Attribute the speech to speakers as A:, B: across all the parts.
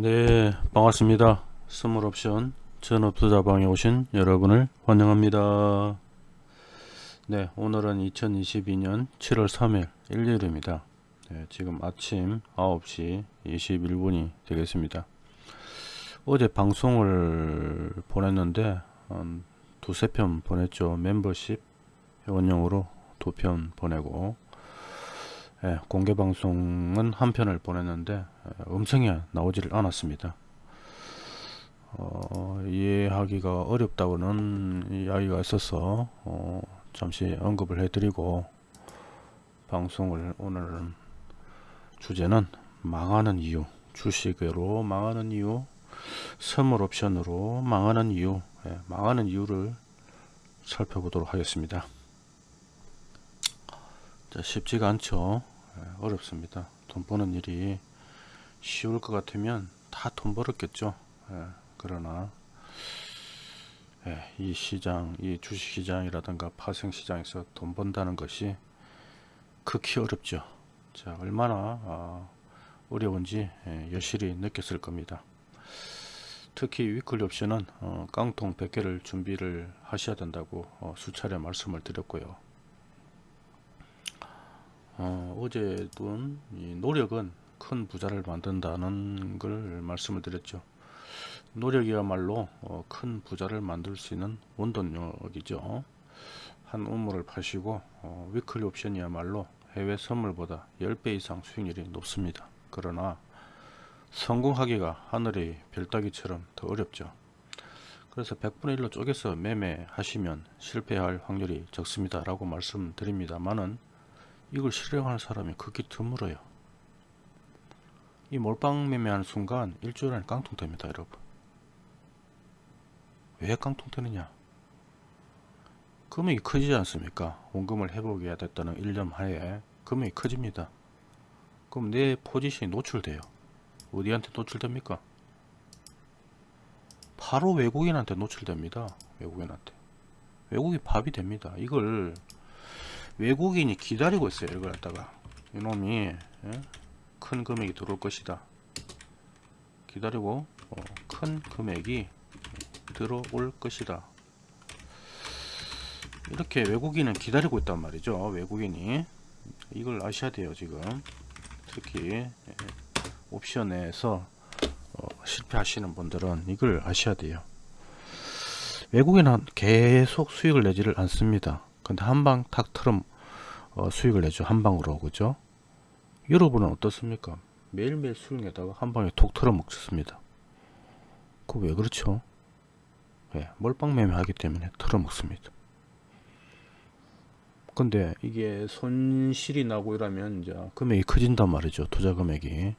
A: 네 반갑습니다. 스몰옵션 전업투자방에 오신 여러분을 환영합니다. 네 오늘은 2022년 7월 3일 일요일입니다. 네, 지금 아침 9시 21분이 되겠습니다. 어제 방송을 보냈는데 한 두세 편 보냈죠. 멤버십 회원용으로 두 편 보내고 예, 공개 방송은 한 편을 보냈는데 예, 음성이 나오지를 않았습니다. 어, 이해하기가 어렵다고는 이야기가 있어서 어, 잠시 언급을 해드리고 방송을 오늘 주제는 망하는 이유 주식으로 망하는 이유 선물 옵션으로 망하는 이유 예, 망하는 이유를 살펴보도록 하겠습니다. 자, 쉽지가 않죠. 예, 어렵습니다. 돈 버는 일이 쉬울 것 같으면 다 돈 벌었겠죠. 예, 그러나 예, 이 시장, 이 주식시장이라든가 파생시장에서 돈 번다는 것이 극히 어렵죠. 자, 얼마나 아, 어려운지 예, 여실히 느꼈을 겁니다. 특히 위클리 옵션은 어, 깡통 100개를 준비를 하셔야 된다고 어, 수차례 말씀을 드렸고요. 어, 어제도 노력은 큰 부자를 만든다는 걸 말씀을 드렸죠. 노력이야말로 어, 큰 부자를 만들 수 있는 원동력이죠. 한 우물을 파시고 어, 위클리 옵션이야말로 해외 선물보다 10배 이상 수익률이 높습니다. 그러나 성공하기가 하늘의 별따기처럼 더 어렵죠. 그래서 100분의 1로 쪼개서 매매하시면 실패할 확률이 적습니다. 라고 말씀드립니다만은 이걸 실행하는 사람이 극히 드물어요. 이 몰빵 매매하는 순간 일주일 안에 깡통 됩니다 여러분. 왜 깡통 되느냐? 금액이 커지지 않습니까? 원금을 회복해야 됐다는 1년 하에 금액이 커집니다. 그럼 내 포지션이 노출돼요. 어디한테 노출됩니까? 바로 외국인한테 노출됩니다. 외국인한테. 외국이 밥이 됩니다. 이걸 외국인이 기다리고 있어요 이걸 갖다가. 이놈이 예? 큰 금액이 들어올 것이다. 기다리고 어, 큰 금액이 들어올 것이다. 이렇게 외국인은 기다리고 있단 말이죠 외국인이. 이걸 아셔야 돼요 지금. 특히 예, 옵션에서 어, 실패하시는 분들은 이걸 아셔야 돼요. 외국인은 계속 수익을 내지를 않습니다 근데 한 방 탁 틀음 어, 수익을 내죠. 한 방으로 그죠? 여러분은 어떻습니까? 매일매일 수익 내다가 한 방에 톡 틀어 먹습니다. 그 왜 그렇죠? 예, 몰빵 매매 하기 때문에 틀어 먹습니다. 근데 이게 손실이 나고 이러면 이제 금액이 커진단 말이죠 투자 금액이.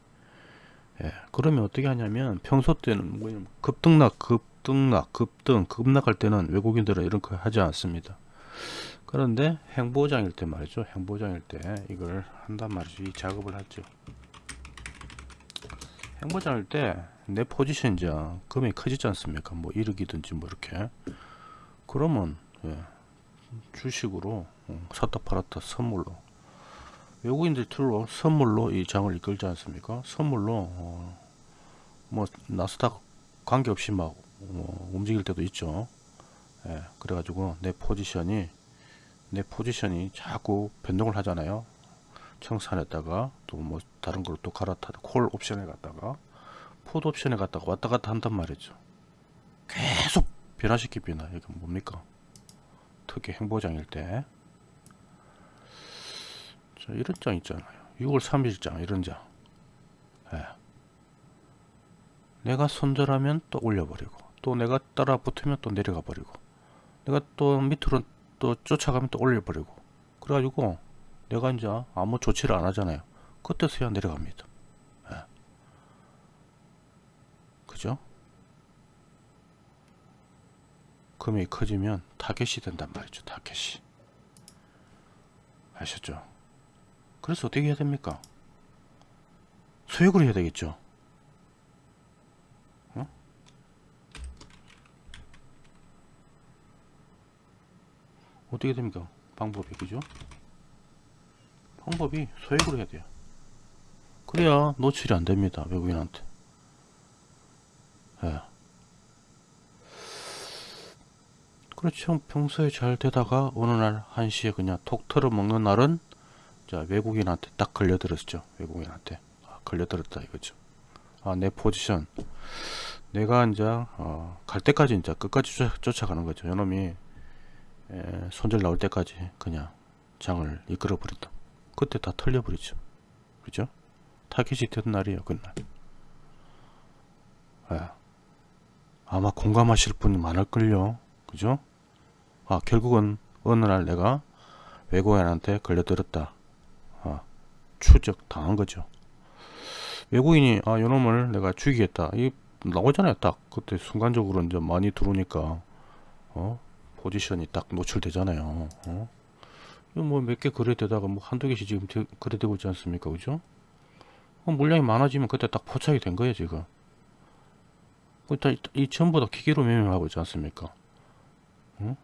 A: 예, 그러면 어떻게 하냐면 평소 때는 뭐냐면 급등락 급등락 급등 급락할 때는 외국인들은 이런 거 하지 않습니다 그런데 행보장일 때 말이죠. 행보장일 때 이걸 한단 말이죠. 이 작업을 하죠. 행보장일 때 내 포지션 이제 금액이 커지지 않습니까? 뭐 1억이든지 뭐 이렇게. 그러면 예, 주식으로 어, 샀다 팔았다 선물로. 외국인들 틀로 선물로 이 장을 이끌지 않습니까? 선물로 어, 뭐 나스닥 관계없이 막 어, 움직일 때도 있죠. 예, 그래가지고 내 포지션이 내 포지션이 자꾸 변동을 하잖아요. 청산했다가 또 뭐 다른 걸로 또 갈아타다 콜 옵션에 갔다가 풋 옵션에 갔다가 왔다 갔다 한단 말이죠. 계속 변화시키 변화 이게 뭡니까? 특히 행보장일 때. 자, 이런 장 있잖아요. 6월 3일 장 이런 장. 예. 내가 손절하면 또 올려버리고 또 내가 따라 붙으면 또 내려가 버리고 내가 또 밑으로 또 쫓아가면 또 올려버리고. 그래가지고 내가 이제 아무 조치를 안 하잖아요. 그때서야 내려갑니다. 예. 그죠? 금액이 커지면 타겟이 된단 말이죠 타겟이. 아셨죠? 그래서 어떻게 해야 됩니까? 소액으로 해야 되겠죠 어떻게 됩니까? 방법이 그죠? 방법이 소액으로 해야 돼요. 그래야 노출이 안 됩니다. 외국인한테. 예. 그렇죠. 평소에 잘 되다가 어느 날 한시에 그냥 톡 털어 먹는 날은 자 외국인한테 딱 걸려들었죠. 외국인한테 아, 걸려들었다 이거죠. 아 내 포지션 내가 이제 어, 갈 때까지 이제 끝까지 쫓아, 가는 거죠. 요놈이 에, 손절 나올 때까지 그냥 장을 이끌어 버린다. 그때 다 털려 버리죠. 그죠? 타깃이 된 날이에요. 그날. 예. 아마 공감하실 분이 많을걸요. 그죠? 아, 결국은 어느 날 내가 외국인한테 걸려들었다. 아, 추적 당한 거죠. 외국인이 아, 요놈을 내가 죽이겠다. 이 나오잖아요. 딱 그때 순간적으로 이제 많이 들어오니까 어? 포지션이 딱 노출되잖아요. 어? 뭐 몇 개 거래되다가 뭐 한두 개씩 지금 되, 거래되고 있지 않습니까? 그죠? 어, 물량이 많아지면 그때 딱 포착이 된 거예요, 지금. 일단 이, 이 전부 다 기계로 매매하고 있지 않습니까? 응?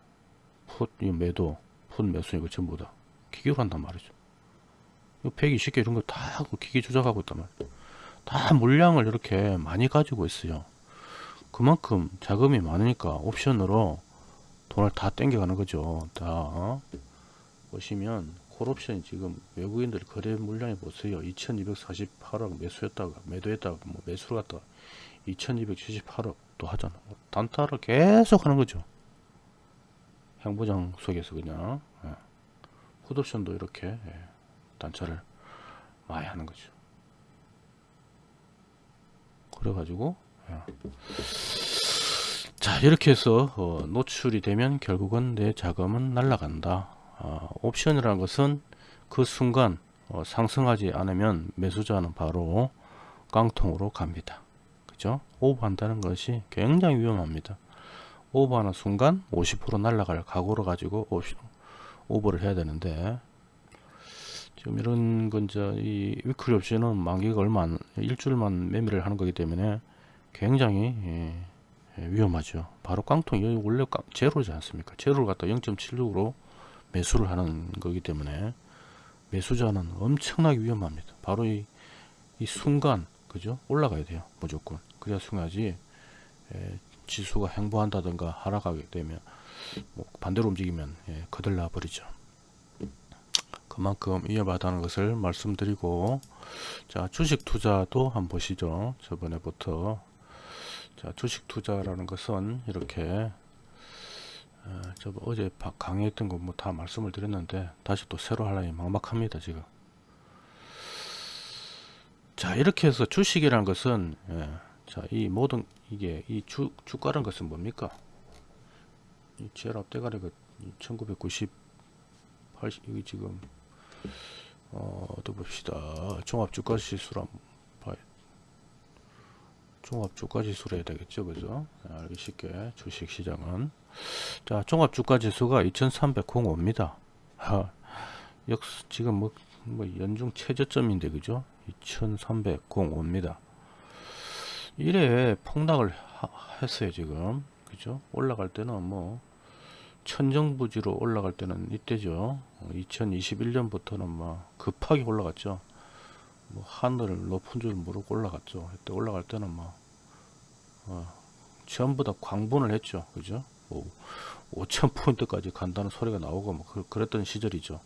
A: 풋, 이 매도, 풋 매수 이거 전부 다 기계로 한단 말이죠. 이 120개 이런 거다 기계 조작하고 있단 말이에요. 다 물량을 이렇게 많이 가지고 있어요. 그만큼 자금이 많으니까 옵션으로 돈을 다 땡겨가는 거죠. 다 어? 보시면 콜옵션이 지금 외국인들 거래 물량이 보세요. 2248억 매수했다가 매도했다가 뭐 매수를 갖다가 2278억 또 하잖아. 뭐 단타를 계속 하는 거죠. 행보장 속에서 그냥 예. 풋옵션도 이렇게 예. 단차를 많이 하는 거죠. 그래가지고 예. 자 이렇게 해서 어, 노출이 되면 결국은 내 자금은 날라간다. 어, 옵션이라는 것은 그 순간 어, 상승하지 않으면 매수자는 바로 깡통으로 갑니다. 그죠? 오버한다는 것이 굉장히 위험합니다. 오버하는 순간 50% 날라갈 각오로 가지고 오버를 해야 되는데 지금 이런 건 이제 이 위클리 옵션은 만기가 얼마 안 일주일만 매매를 하는 거기 때문에 굉장히 예, 예, 위험하죠. 바로 깡통 이 원래 깡, 제로지 않습니까? 제로를 갖다 0.76으로 매수를 하는 거기 때문에 매수자는 엄청나게 위험합니다. 바로 이, 이 순간 그죠? 올라가야 돼요. 무조건. 그래야 승하지 에, 지수가 행보한다든가 하락하게 되면 뭐 반대로 움직이면 예, 거들나 버리죠. 그만큼 위험하다는 것을 말씀드리고 자 주식 투자도 한번 보시죠. 저번에부터 자 주식 투자라는 것은 이렇게 어, 저 어제 강의했던 거 뭐 다 말씀을 드렸는데 다시 또 새로 하려니 막막합니다 지금. 자 이렇게 해서 주식이라는 것은 예, 자이 모든 이게 이 주, 주가라는 것은 뭡니까? 이 제일 앞대가리가 1990 80 이게 지금 어, 또 봅시다. 종합주가지수로 봐요 종합주가지수로 해야 되겠죠 그죠? 알기 쉽게 주식시장은. 자 종합주가지수가 2305입니다. 하, 역 지금 뭐, 뭐 연중 최저점인데 그죠? 2305입니다. 이래 폭락을 하, 했어요 지금. 그죠? 올라갈 때는 뭐 천정부지로 올라갈 때는 이때죠. 2021년부터는 막 급하게 올라갔죠 뭐 하늘을 높은 줄 모르고 올라갔죠 이때 올라갈 때는 막 어, 전부 다 광분을 했죠 그죠 뭐 5,000포인트까지 간다는 소리가 나오고 뭐 그, 그랬던 시절이죠.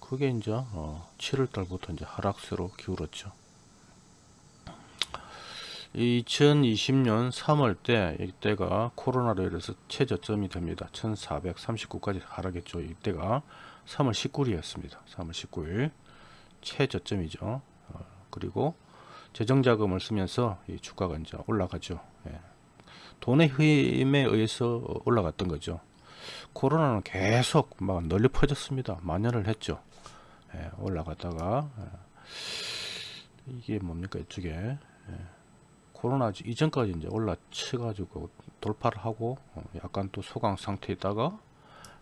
A: 그게 이제 어, 7월 달부터 이제 하락세로 기울었죠. 2020년 3월 때 이때가 코로나로 인해서 최저점이 됩니다. 1439까지 하락했죠. 이때가 3월 19일이었습니다. 3월 19일 최저점이죠. 어, 그리고 재정자금을 쓰면서 이 주가가 이제 올라가죠. 예. 돈의 힘에 의해서 올라갔던 거죠. 코로나는 계속 막 널리 퍼졌습니다. 만연을 했죠. 예, 올라갔다가 예, 이게 뭡니까 이쪽에 예, 코로나 이전까지 이제 올라쳐 가지고 돌파를 하고 어, 약간 또 소강 상태에 있다가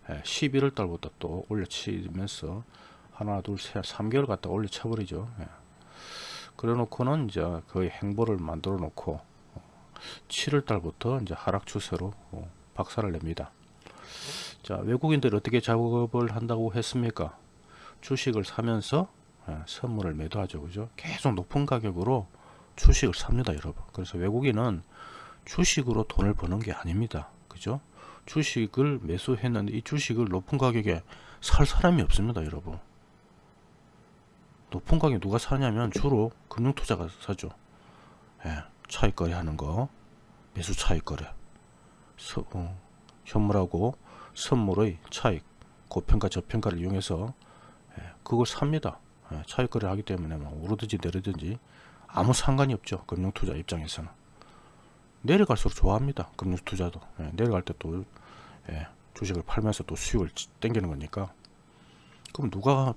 A: 11월 예, 달부터 또 올려치면서 하나 둘셋 3개월 갖다 올려쳐 버리죠. 예. 그래 놓고는 이제 거의 행보를 만들어 놓고 7월 달부터 이제 하락 추세로 어, 박살을 냅니다. 자, 외국인들 어떻게 작업을 한다고 했습니까? 주식을 사면서 예, 선물을 매도하죠. 그죠? 계속 높은 가격으로 주식을 삽니다, 여러분. 그래서 외국인은 주식으로 돈을 버는 게 아닙니다. 그죠? 주식을 매수했는데 이 주식을 높은 가격에 살 사람이 없습니다. 여러분. 높은 가격에 누가 사냐면 주로 금융투자가 사죠. 예, 차익거래 하는 거 매수 차익거래 서, 어, 현물하고 선물의 차익 고평가 저평가를 이용해서 예, 그걸 삽니다. 예, 차익거래 하기 때문에 뭐 오르든지 내리든지 아무 상관이 없죠. 금융투자 입장에서는 내려갈수록 좋아합니다. 금융투자도 예, 내려갈 때또 예, 주식을 팔면서 또 수익을 땡기는 거니까 그럼 누가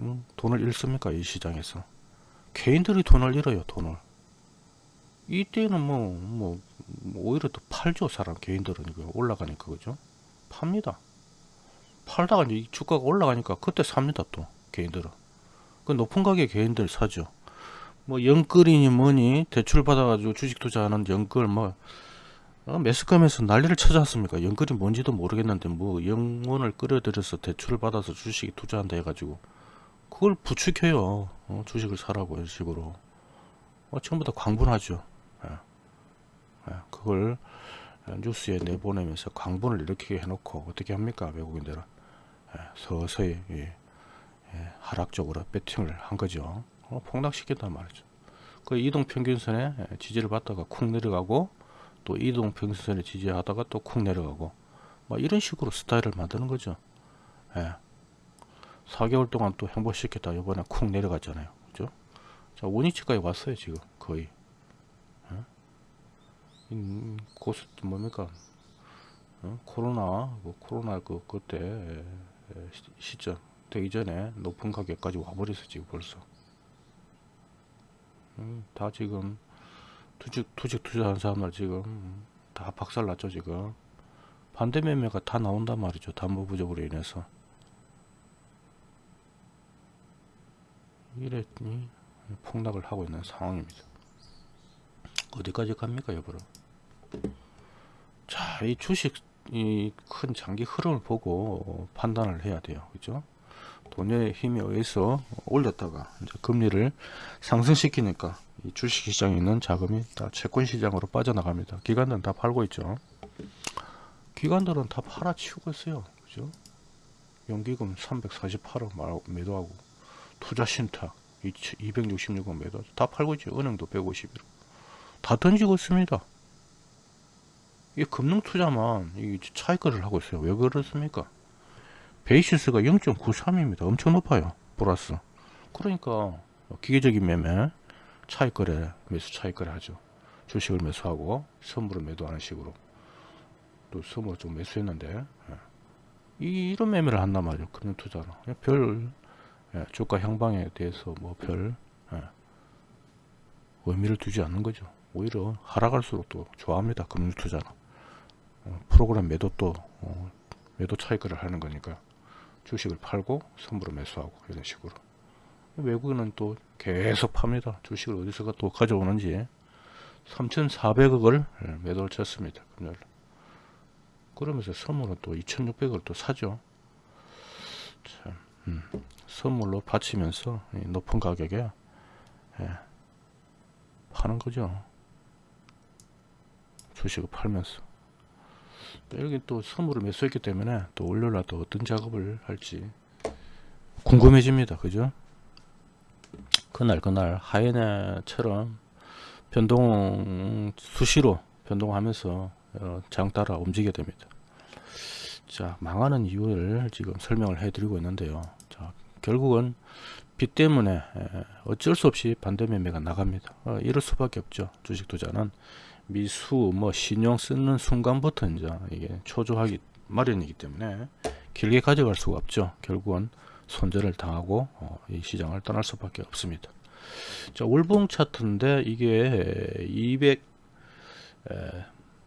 A: 음, 돈을 잃습니까? 이 시장에서? 개인들이 돈을 잃어요. 돈을. 이때는 뭐, 뭐, 뭐 오히려 더 팔죠 사람 개인들은. 이거 올라가니까 그죠? 팝니다. 팔다가 이제 주가가 올라가니까 그때 삽니다 또 개인들은. 그 높은 가격에 개인들 사죠. 뭐 영끌이니 뭐니 대출 받아가지고 주식 투자하는 영끌 뭐 어, 매스컴에서 난리를 쳐졌습니까? 영끌이 뭔지도 모르겠는데 뭐 영혼을 끌어들여서 대출을 받아서 주식 투자한다 해가지고 그걸 부추겨요. 어, 주식을 사라고 이런 식으로. 어, 전부 다 광분하죠. 예. 예, 그걸 뉴스에 내보내면서 광분을 이렇게 해놓고 어떻게 합니까? 외국인들은. 예, 서서히 하락적으로 배팅을 한 거죠. 어, 폭락시켰단 말이죠. 그 이동평균선에 지지를 받다가 쿵 내려가고 또 이동평균선에 지지하다가 또 쿵 내려가고 뭐 이런 식으로 스타일을 만드는 거죠. 예. 4개월 동안 또 행보시켰다. 이번에 쿵 내려갔잖아요. 그죠? 자 원위치까지 왔어요 지금. 거의. 음, 고스 뭡니까? 어? 코로나 그 코로나 그 그때 시점. 되기 전에 높은 가격까지 와버렸어 지금 벌써. 음, 다 지금 투직 투직 투자한 사람들 지금 다 박살났죠 지금. 반대 매매가 다 나온단 말이죠 담보 부족으로 인해서 이랬니 폭락을 하고 있는 상황입니다 어디까지 갑니까 여보로 자, 이 주식 이 큰 장기 흐름을 보고 판단을 해야 돼요. 그죠? 돈의 힘에 의해서 올렸다가 이제 금리를 상승시키니까 이 주식 시장에 있는 자금이 다 채권 시장으로 빠져나갑니다. 기관들은 다 팔고 있죠. 기관들은 다 팔아치우고 있어요. 그죠? 연기금 348억 매도하고 투자 신탁 266억 매도 다 팔고 있죠. 은행도 151억 다 던지고 있습니다. 이 금융 투자만 이 차익거래를 하고 있어요. 왜 그렇습니까? 베이시스가 0.93입니다. 엄청 높아요. 플러스. 그러니까 기계적인 매매, 차익거래, 매수 차익거래 하죠. 주식을 매수하고 선물을 매도하는 식으로 또 선물 좀 매수했는데 예. 이, 이런 매매를 한단 말이에요. 금융 투자는 별 예, 주가 향방에 대해서 뭐별 예, 의미를 두지 않는 거죠. 오히려 하락할수록 또 좋아합니다. 금융 투자는. 어, 프로그램 매도 또 어, 매도 차익을 하는 거니까 주식을 팔고 선물을 매수하고 이런 식으로 외국인은 또 계속 팝니다 주식을 어디서가 또 가져오는지 3,400억을 예, 매도를 쳤습니다 금요일 그러면서 선물은 또 2,600억을 또 사죠 참, 음, 선물로 바치면서 높은 가격에 예, 파는 거죠 주식을 팔면서 여기 또 선물을 매수했기 때문에 또 월요일날 또 어떤 작업을 할지 궁금해집니다. 그죠? 그날 그날 하이네처럼 변동 수시로 변동하면서 어, 장 따라 움직여야 됩니다. 자 망하는 이유를 지금 설명을 해드리고 있는데요. 자 결국은 빚 때문에 어쩔 수 없이 반대 매매가 나갑니다. 어, 이럴 수밖에 없죠. 주식 투자는 미수 뭐 신용 쓰는 순간부터 이제 이게 초조하기 마련이기 때문에 길게 가져갈 수가 없죠. 결국은 손절을 당하고 어, 이 시장을 떠날 수밖에 없습니다. 자, 월봉 차트인데 이게 200 에,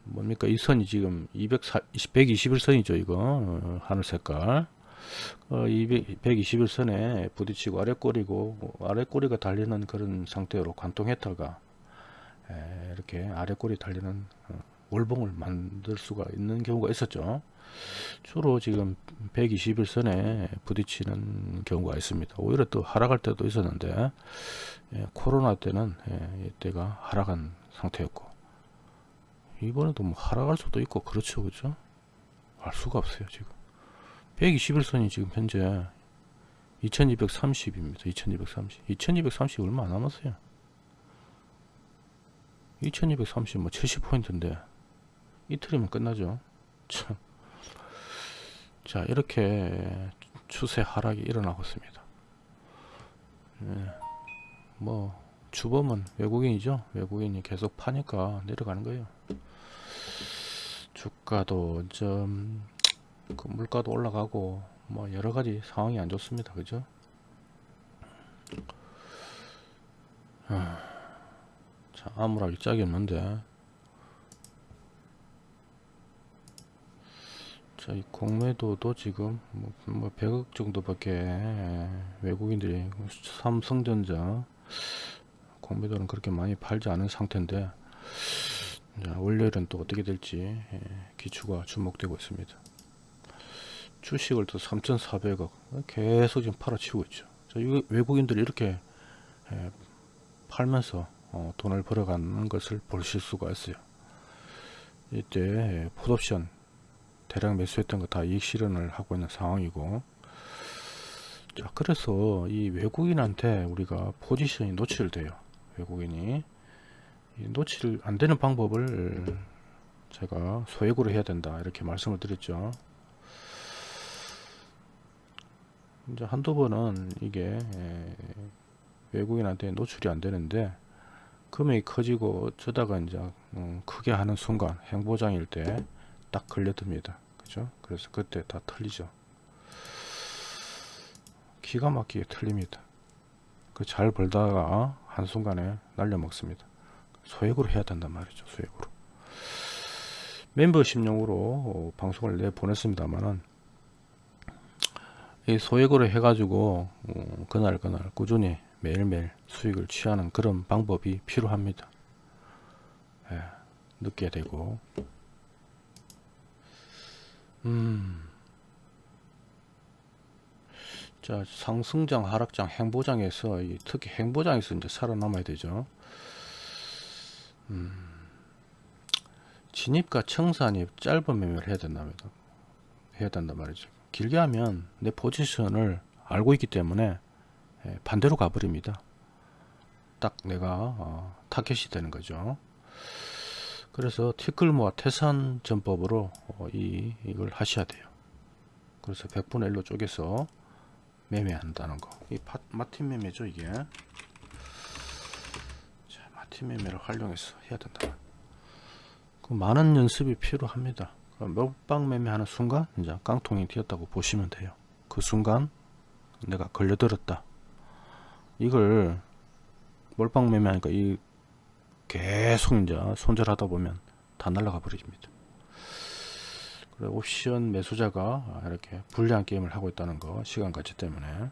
A: 뭡니까 이 선이 지금 240, 121선이죠 이거 어, 하늘 색깔 어, 200, 121선에 부딪히고 아래 꼬리고 아래 꼬리가 달리는 그런 상태로 관통했다가 이렇게 아래 꼬리 달리는 어, 월봉을 만들 수가 있는 경우가 있었죠. 주로 지금 121선에 부딪히는 경우가 있습니다. 오히려 또 하락할 때도 있었는데 예, 코로나 때는 예, 이때가 하락한 상태였고 이번에도 뭐 하락할 수도 있고 그렇죠 그죠 알 수가 없어요 지금 121선이 지금 현재 2230입니다. 2230 2230 얼마 안 남았어요. 2230 뭐 70포인트인데 이틀이면 끝나죠. 참. 자 이렇게 추세 하락이 일어나고 있습니다. 예, 뭐 주범은 외국인이죠. 외국인이 계속 파니까 내려가는 거예요. 주가도 좀 그 물가도 올라가고 뭐 여러가지 상황이 안 좋습니다. 그죠? 아, 자 아무락이 짝이 없는데. 자, 이 공매도도 지금 뭐, 뭐 100억 정도밖에 외국인들이 삼성전자 공매도는 그렇게 많이 팔지 않은 상태인데 자, 월요일은 또 어떻게 될지 예, 기추가 주목되고 있습니다. 주식을 또 3,400억 계속 지금 팔아치우고 있죠. 외국인들이 이렇게 예, 팔면서 어, 돈을 벌어가는 것을 보실 수가 있어요. 이때 예, 풋옵션 대량 매수했던 거 다 이익 실현을 하고 있는 상황이고 자 그래서 이 외국인한테 우리가 포지션이 노출돼요 외국인이 노출 안 되는 방법을 제가 소액으로 해야 된다 이렇게 말씀을 드렸죠 이제 한두 번은 이게 외국인한테 노출이 안 되는데 금액이 커지고 저다가 이제 음, 크게 하는 순간 행보장일 때 딱 걸려듭니다. 그죠? 그래서 그때 다 틀리죠. 기가 막히게 틀립니다. 그 잘 벌다가 한순간에 날려 먹습니다. 소액으로 해야 된단 말이죠 소액으로. 멤버십용으로 방송을 내보냈습니다만은 이 소액으로 해가지고 어, 그날 그날 꾸준히 매일매일 수익을 취하는 그런 방법이 필요합니다 예, 늦게 되고 음. 자, 상승장, 하락장, 행보장에서 이 특히 행보장에서 이제 살아남아야 되죠. 음. 진입과 청산이 짧은 매매를 해야 된답니다. 해야 된단 말이죠. 길게 하면 내 포지션을 알고 있기 때문에 예, 반대로 가버립니다. 딱 내가 어, 타겟이 되는 거죠. 그래서 티끌모아 태산 전법으로 어, 이, 이걸 하셔야 돼요. 그래서 100분의 1로 쪼개서 매매한다는 거. 이 파, 마틴 매매죠, 이게. 자, 마틴 매매를 활용해서 해야 된다. 그 많은 연습이 필요합니다. 몇방 매매하는 순간 이제 깡통이 튀었다고 보시면 돼요. 그 순간 내가 걸려들었다. 이걸 몰빵 매매하니까 이 계속 이제 손절하다 보면 다 날아가 버립니다. 그래 옵션 매수자가 이렇게 불리한 게임을 하고 있다는 거 시간 가치 때문에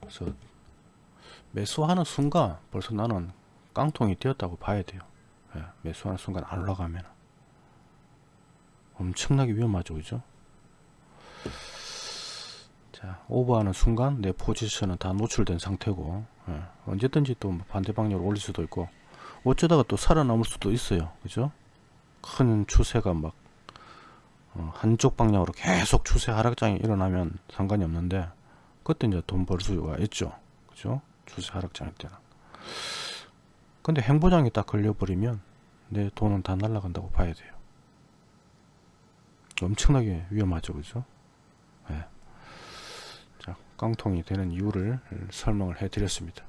A: 그래서 매수하는 순간 벌써 나는 깡통이 되었다고 봐야 돼요. 예, 매수하는 순간 안 올라가면 엄청나게 위험하죠, 그죠? 자, 오버하는 순간 내 포지션은 다 노출된 상태고 예, 언제든지 또뭐 반대 방향으로 올릴 수도 있고 어쩌다가 또 살아남을 수도 있어요 그죠? 큰 추세가 막 어, 한쪽 방향으로 계속 추세 하락장이 일어나면 상관이 없는데 그때 이제 돈 벌 수가 있죠 그죠? 추세 하락장일 때는. 근데 행보장이 딱 걸려버리면 내 돈은 다 날아간다고 봐야 돼요 엄청나게 위험하죠 그죠? 네. 자, 깡통이 되는 이유를 설명을 해 드렸습니다.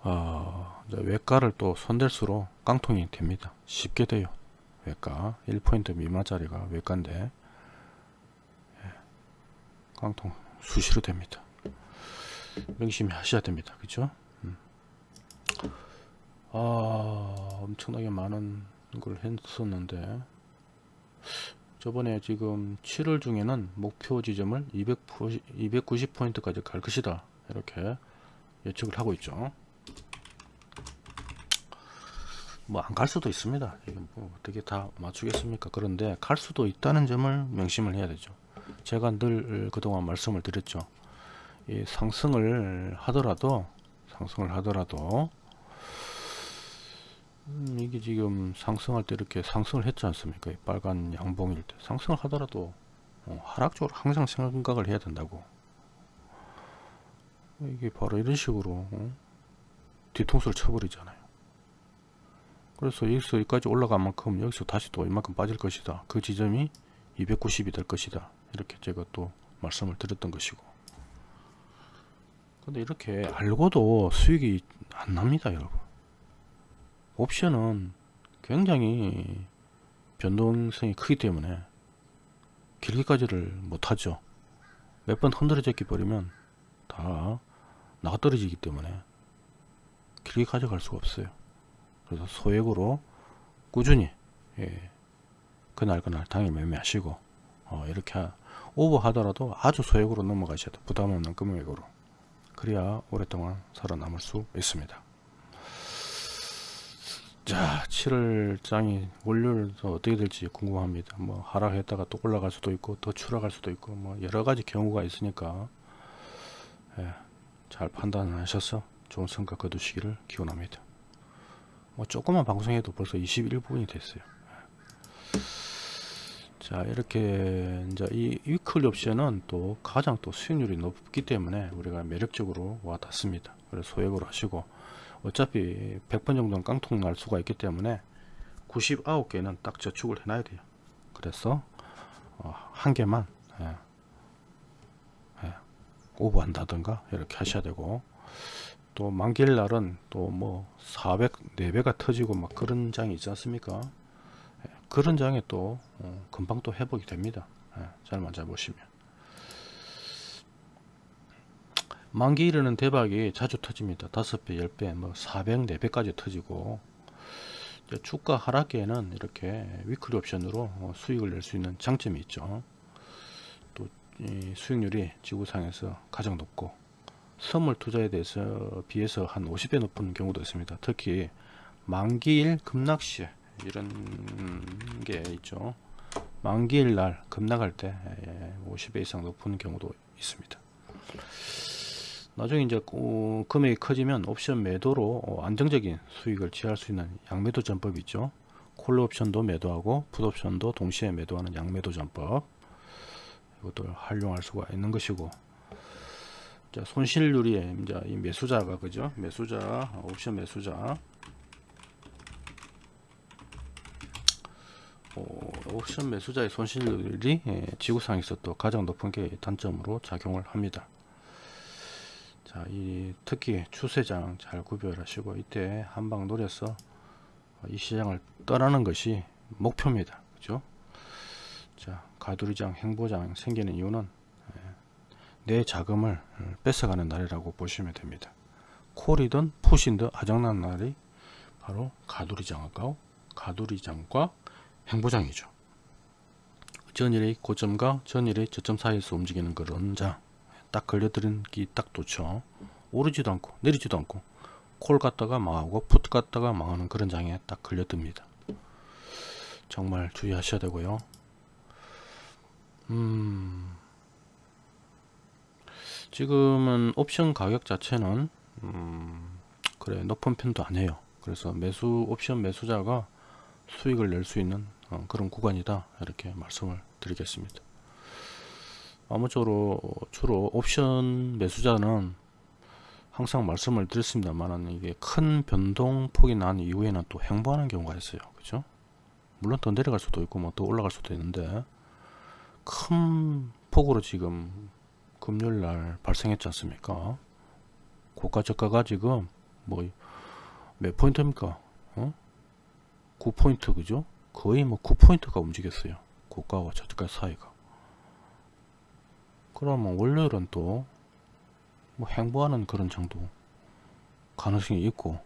A: 어, 외가를 또 손댈수록 깡통이 됩니다. 쉽게 돼요. 외가 1포인트 미만짜리가 외가인데 예, 깡통 수시로 됩니다. 명심히 하셔야 됩니다. 그죠? 음. 아 엄청나게 많은 걸 했었는데 저번에 지금 7월 중에는 목표 지점을 290, 포인트까지 갈 것이다. 이렇게 예측을 하고 있죠. 뭐 안 갈 수도 있습니다. 뭐 어떻게 다 맞추겠습니까? 그런데 갈 수도 있다는 점을 명심을 해야 되죠. 제가 늘 그동안 말씀을 드렸죠. 이 상승을 하더라도 상승을 하더라도 음, 이게 지금 상승할 때 이렇게 상승을 했지 않습니까? 이 빨간 양봉일 때 상승을 하더라도 어, 하락적으로 항상 생각을 해야 된다고. 이게 바로 이런 식으로 어? 뒤통수를 쳐버리잖아요. 그래서 여기서 여기까지 올라간 만큼 여기서 다시 또 이만큼 빠질 것이다. 그 지점이 290이 될 것이다. 이렇게 제가 또 말씀을 드렸던 것이고. 근데 이렇게 알고도 수익이 안 납니다, 여러분. 옵션은 굉장히 변동성이 크기 때문에 길게까지를 못하죠. 몇 번 흔들어졌기 버리면 다 나가 떨어지기 때문에 길게 가져갈 수가 없어요. 그래서 소액으로 꾸준히 예, 그날 그날 당일 매매하시고 어, 이렇게 하- 오버하더라도 아주 소액으로 넘어가셔야 돼 부담 없는 금액으로 그래야 오랫동안 살아남을 수 있습니다. 자, 7월 장이 월요일도 어떻게 될지 궁금합니다. 뭐 하락했다가 또 올라갈 수도 있고 더 추락할 수도 있고 뭐 여러 가지 경우가 있으니까 예, 잘 판단하셔서 좋은 성과 거두시기를 기원합니다. 뭐 조그만 방송해도 벌써 21분이 됐어요. 자 이렇게 이제 이 위클리 옵션은 또 가장 또 수익률이 높기 때문에 우리가 매력적으로 와 닿습니다. 그래서 소액으로 하시고 어차피 100번 정도는 깡통 날 수가 있기 때문에 99개는 딱 저축을 해놔야 돼요. 그래서 어, 한 개만 예, 예, 오버한다든가 이렇게 하셔야 되고 또 만기일 날은 또 뭐 400, 4배가 터지고 막 그런 장이 있지 않습니까? 예, 그런 장에 또 어, 금방 또 회복이 됩니다. 예, 잘 보시면. 만기일에는 대박이 자주 터집니다. 5배, 10배, 뭐 400, 4배까지 터지고 주가 하락기에는 이렇게 위클리 옵션으로 어, 수익을 낼 수 있는 장점이 있죠. 또이 수익률이 지구상에서 가장 높고 선물 투자에 대해서 비해서 한 50배 높은 경우도 있습니다. 특히 만기일 급락시 이런 게 있죠. 만기일 날 급락할 때 50배 이상 높은 경우도 있습니다. 나중에 이제 어, 금액이 커지면 옵션 매도로 어, 안정적인 수익을 취할 수 있는 양매도 전법이 있죠. 콜 옵션도 매도하고 풋 옵션도 동시에 매도하는 양매도 전법 이것도 활용할 수가 있는 것이고 자, 손실률이 이제 이 매수자가 그죠? 매수자 옵션 매수자 어, 옵션 매수자의 손실률이 예, 지구상에서 또 가장 높은 게 단점으로 작용을 합니다. 자, 이 특히 추세장 잘 구별하시고 이때 한방 노려서 이 시장을 떠나는 것이 목표입니다. 그죠? 자, 가두리장, 행보장 생기는 이유는 예, 내 자금을 뺏어가는 날이라고 보시면 됩니다. 콜이든 푸신든 아장난 날이 바로 가두리장과 가두리장과 행보장이죠. 전일의 고점과 전일의 저점 사이에서 움직이는 그런 장. 딱 걸려들기 딱 좋죠. 오르지도 않고 내리지도 않고 콜 갔다가 망하고 풋 갔다가 망하는 그런 장에 딱 걸려듭니다. 정말 주의하셔야 되고요. 음, 지금은 옵션 가격 자체는 음, 그래 높은 편도 아니에요. 그래서 매수 옵션 매수자가 수익을 낼 수 있는 어, 그런 구간이다 이렇게 말씀을 드리겠습니다. 아무쪼록 주로 옵션 매수자는 항상 말씀을 드렸습니다만 이게 큰 변동폭이 난 이후에는 또 행보하는 경우가 있어요. 그죠? 물론 더 내려갈 수도 있고 뭐더 올라갈 수도 있는데 큰 폭으로 지금 금요일 날 발생했지 않습니까? 고가 저가가 지금 뭐 몇 포인트입니까? 어? 9포인트 그죠? 거의 뭐 9포인트가 움직였어요. 고가와 저가 사이가. 그러면 월요일은 또 뭐 행보하는 그런 정도 가능성이 있고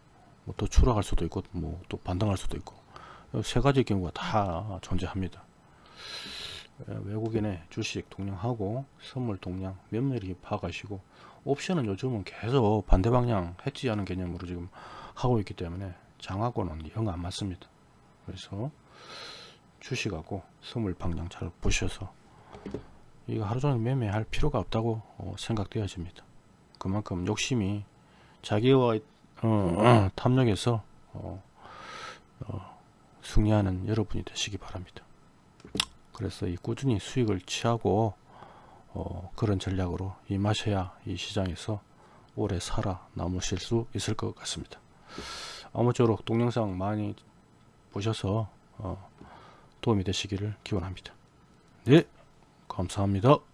A: 뭐 또 추락할 수도 있고 뭐 또 반등할 수도 있고 세 가지 경우가 다 존재합니다. 예, 외국인의 주식 동량하고 선물 동량 면밀히 파악하시고 옵션은 요즘은 계속 반대 방향 해지하는 개념으로 지금 하고 있기 때문에 장하고는 영 안 맞습니다. 그래서 주식하고 선물 방향 잘 보셔서 이거 하루 종일 매매할 필요가 없다고 어, 생각되어집니다. 그만큼 욕심이 자기와 어, 어, 탐욕에서 어, 어, 승리하는 여러분이 되시기 바랍니다. 그래서 이 꾸준히 수익을 취하고 어, 그런 전략으로 임하셔야 이 시장에서 오래 살아 남으실 수 있을 것 같습니다. 아무쪼록 동영상 많이 보셔서 어, 도움이 되시기를 기원합니다. 네, 감사합니다.